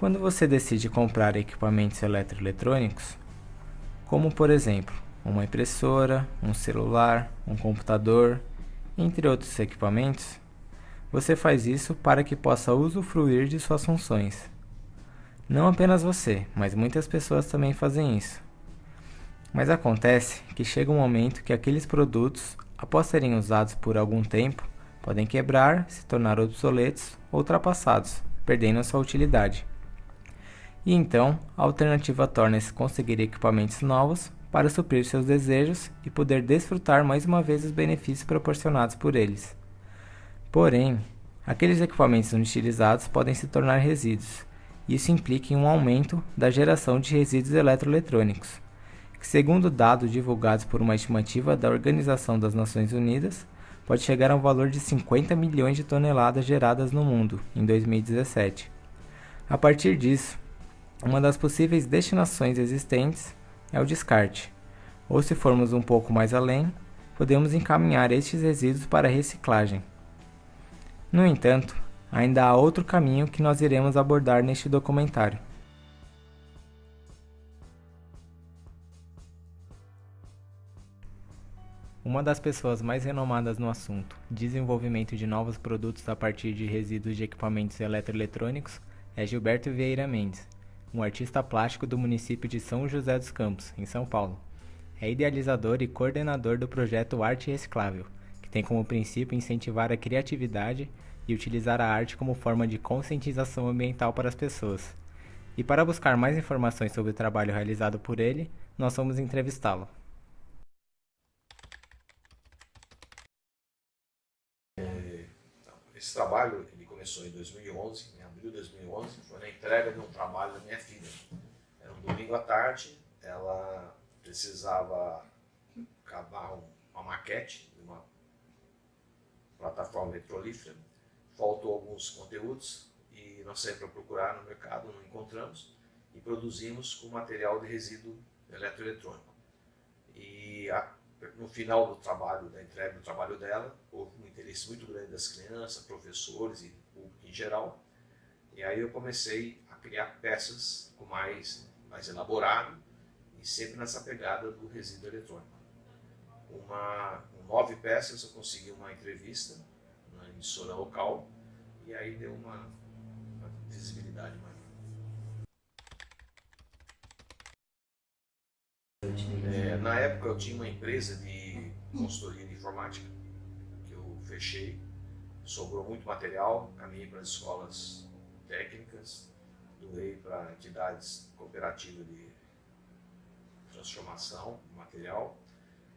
Quando você decide comprar equipamentos eletroeletrônicos, como por exemplo, uma impressora, um celular, um computador, entre outros equipamentos, você faz isso para que possa usufruir de suas funções. Não apenas você, mas muitas pessoas também fazem isso. Mas acontece que chega um momento que aqueles produtos, após serem usados por algum tempo, podem quebrar, se tornar obsoletos ou ultrapassados, perdendo sua utilidade. E então, a alternativa torna-se conseguir equipamentos novos para suprir seus desejos e poder desfrutar mais uma vez os benefícios proporcionados por eles. Porém, aqueles equipamentos inutilizados podem se tornar resíduos, isso implica em um aumento da geração de resíduos eletroeletrônicos, que segundo dados divulgados por uma estimativa da Organização das Nações Unidas, pode chegar a um valor de 50 milhões de toneladas geradas no mundo em 2017. A partir disso, uma das possíveis destinações existentes é o descarte, ou se formos um pouco mais além, podemos encaminhar estes resíduos para a reciclagem. No entanto, ainda há outro caminho que nós iremos abordar neste documentário. Uma das pessoas mais renomadas no assunto, desenvolvimento de novos produtos a partir de resíduos de equipamentos eletroeletrônicos, é Gilberto Vieira Mendes, um artista plástico do município de São José dos Campos, em São Paulo. É idealizador e coordenador do projeto Arte Reciclável, que tem como princípio incentivar a criatividade e utilizar a arte como forma de conscientização ambiental para as pessoas. E para buscar mais informações sobre o trabalho realizado por ele, nós vamos entrevistá-lo. É, esse trabalho começou em 2011, em abril de 2011, foi na entrega de um trabalho da minha filha. Era um domingo à tarde, ela precisava acabar uma maquete de uma plataforma petrolífera faltou alguns conteúdos e nós saímos para procurar no mercado, não encontramos e produzimos com material de resíduo eletroeletrônico. E a, no final do trabalho, da entrega do trabalho dela, houve um interesse muito grande das crianças, professores e em geral. E aí eu comecei a criar peças com mais, mais elaborado e sempre nessa pegada do resíduo eletrônico. Uma, com nove peças eu consegui uma entrevista na emissora local, e aí deu uma, uma visibilidade maior. É, na época eu tinha uma empresa de consultoria de informática que eu fechei, sobrou muito material, caminhei para as escolas técnicas, doei para entidades cooperativas de transformação de material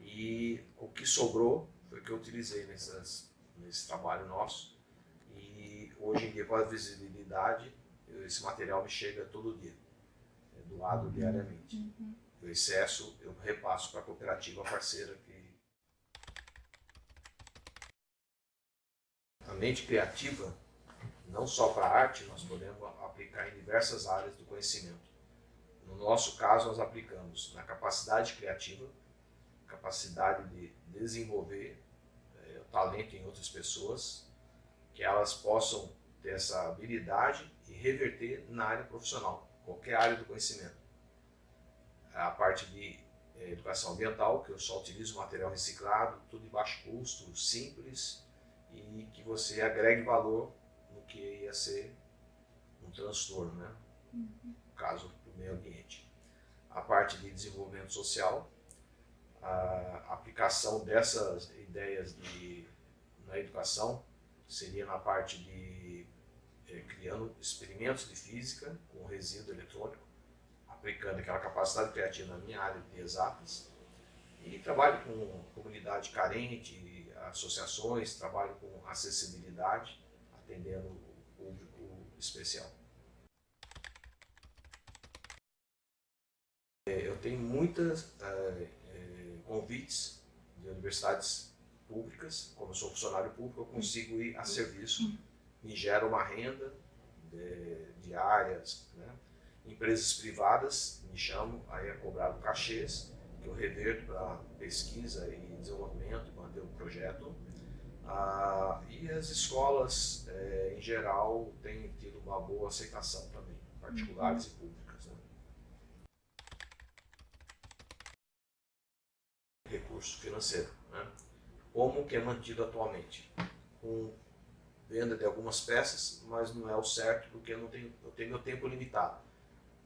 e o que sobrou foi o que eu utilizei nessas nesse trabalho nosso. E hoje em dia, com a visibilidade, esse material me chega todo dia, é doado diariamente. Uhum. O excesso eu repasso para a cooperativa parceira que a mente criativa, não só para a arte, nós podemos aplicar em diversas áreas do conhecimento. No nosso caso, nós aplicamos na capacidade criativa, capacidade de desenvolver talento em outras pessoas, que elas possam ter essa habilidade e reverter na área profissional, qualquer área do conhecimento. A parte de é, educação ambiental, que eu só utilizo material reciclado, tudo de baixo custo, simples e que você agregue valor no que ia ser um transtorno, né? Uhum. no caso do meio ambiente. A parte de desenvolvimento social, a aplicação dessas ideias de, na educação seria na parte de é, criando experimentos de física com resíduo eletrônico, aplicando aquela capacidade criativa na minha área de exatas, e trabalho com comunidade carente, associações, trabalho com acessibilidade, atendendo o público especial. É, eu tenho muitas é, convites de universidades públicas, como eu sou funcionário público, eu consigo ir a serviço, me gera uma renda de, diárias, né? empresas privadas me chamam, aí é cobrado cachês, eu reverto para pesquisa e desenvolvimento, manter o projeto, ah, e as escolas, eh, em geral, têm tido uma boa aceitação também. particulares uhum. e públicas. Né? Recurso financeiro. Né? Como que é mantido atualmente? Com venda de algumas peças, mas não é o certo porque eu, não tenho, eu tenho meu tempo limitado.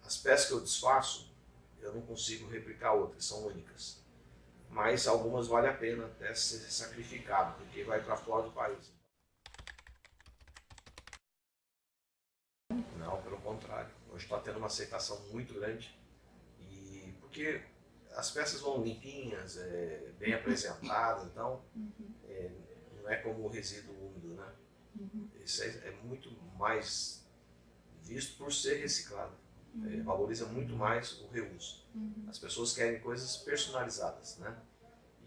As peças que eu desfaço, eu não consigo replicar outras, são únicas. Mas algumas vale a pena até ser sacrificado, porque vai para fora do país. Não, pelo contrário. Hoje está tendo uma aceitação muito grande. E porque as peças vão limpinhas, é, bem apresentadas, então é, não é como o resíduo úmido, né? Isso é, é muito mais visto por ser reciclado. É, valoriza muito mais o reuso. As pessoas querem coisas personalizadas, né?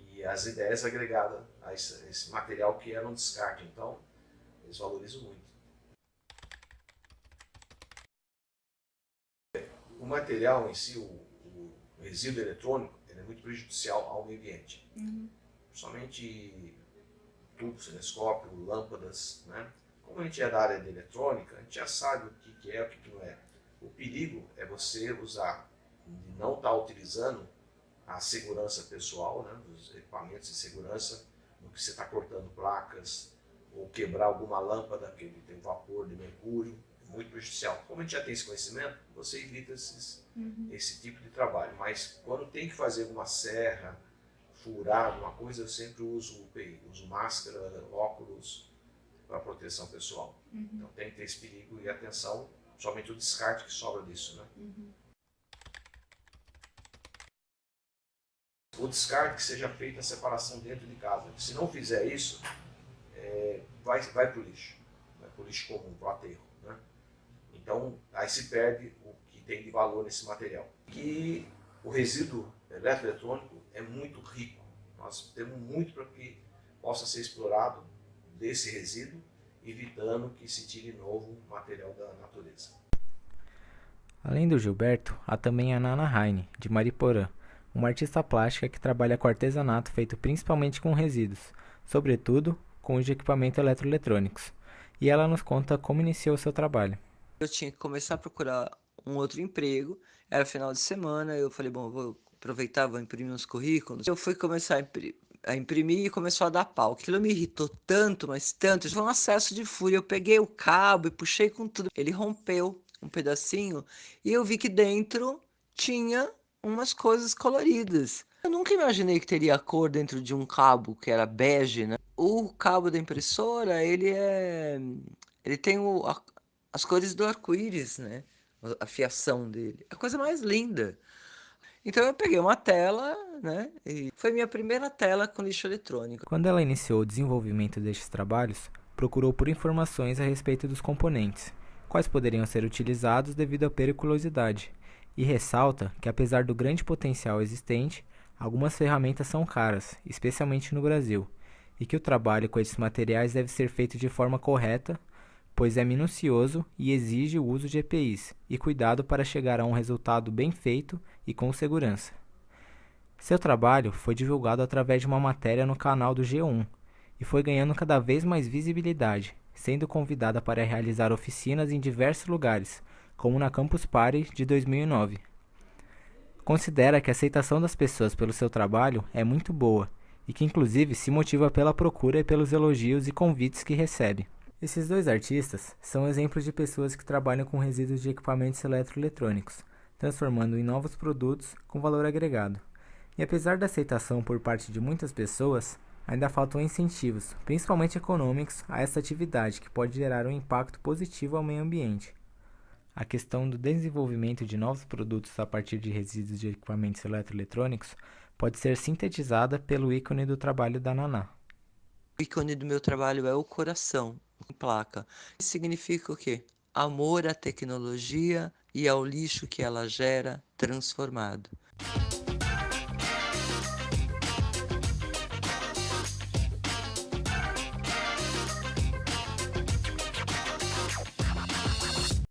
E as ideias agregadas a esse, a esse material que era um descarte. Então, eles valorizam muito. o material em si, o, o resíduo eletrônico, ele é muito prejudicial ao meio ambiente. Uhum. Principalmente tubos, telescópio, lâmpadas, né? Como a gente é da área de eletrônica, a gente já sabe o que, que é e o que, que não é. O perigo é você usar, não estar tá utilizando a segurança pessoal, né, os equipamentos de segurança, no que você está cortando placas, ou quebrar alguma lâmpada que tem vapor de mercúrio, muito prejudicial. Como a gente já tem esse conhecimento, você evita esses, uhum. esse tipo de trabalho. Mas quando tem que fazer uma serra, furar alguma coisa, eu sempre uso UPI, uso máscara, óculos para proteção pessoal. Uhum. Então tem que ter esse perigo e atenção, somente o descarte que sobra disso. Né? Uhum. O descarte que seja feita a separação dentro de casa. Se não fizer isso, é, vai, vai para o lixo. Vai para o lixo comum, para o aterro. Então, aí se perde o que tem de valor nesse material. E o resíduo eletroeletrônico é muito rico. Nós temos muito para que possa ser explorado desse resíduo, evitando que se tire novo material da natureza. Além do Gilberto, há também a Nana Heine, de Mariporã, uma artista plástica que trabalha com artesanato feito principalmente com resíduos, sobretudo com os de equipamentos eletroeletrônicos. E ela nos conta como iniciou seu trabalho eu tinha que começar a procurar um outro emprego. Era final de semana, eu falei, bom, vou aproveitar, vou imprimir uns currículos. Eu fui começar a imprimir, a imprimir e começou a dar pau. Aquilo me irritou tanto, mas tanto. Foi um acesso de fúria. Eu peguei o cabo e puxei com tudo. Ele rompeu um pedacinho e eu vi que dentro tinha umas coisas coloridas. Eu nunca imaginei que teria cor dentro de um cabo que era bege, né? O cabo da impressora, ele é... Ele tem o, as cores do arco-íris, né? A fiação dele. A coisa mais linda. Então eu peguei uma tela, né? E foi minha primeira tela com lixo eletrônico. Quando ela iniciou o desenvolvimento destes trabalhos, procurou por informações a respeito dos componentes, quais poderiam ser utilizados devido à periculosidade, e ressalta que apesar do grande potencial existente, algumas ferramentas são caras, especialmente no Brasil, e que o trabalho com esses materiais deve ser feito de forma correta, pois é minucioso e exige o uso de EPIs e cuidado para chegar a um resultado bem feito e com segurança. Seu trabalho foi divulgado através de uma matéria no canal do G1 e foi ganhando cada vez mais visibilidade, sendo convidada para realizar oficinas em diversos lugares, como na Campus Party de 2009. Considera que a aceitação das pessoas pelo seu trabalho é muito boa e que inclusive se motiva pela procura e pelos elogios e convites que recebe. Esses dois artistas são exemplos de pessoas que trabalham com resíduos de equipamentos eletroeletrônicos, transformando em novos produtos com valor agregado. E apesar da aceitação por parte de muitas pessoas, ainda faltam incentivos, principalmente econômicos, a essa atividade que pode gerar um impacto positivo ao meio ambiente. A questão do desenvolvimento de novos produtos a partir de resíduos de equipamentos eletroeletrônicos pode ser sintetizada pelo ícone do trabalho da Naná. O ícone do meu trabalho é o coração, placa. Isso significa o quê? Amor à tecnologia e ao lixo que ela gera transformado.